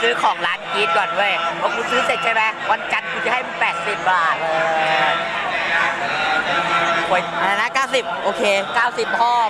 ซื้อของร้านกีดก่อนเว้ยพอกูซื้อเสร็จใช่ไหมวันจันทร์กูจะให้มึงสิบบาทเลยอะไรนสิบโอเคเก้าสิบพ่อ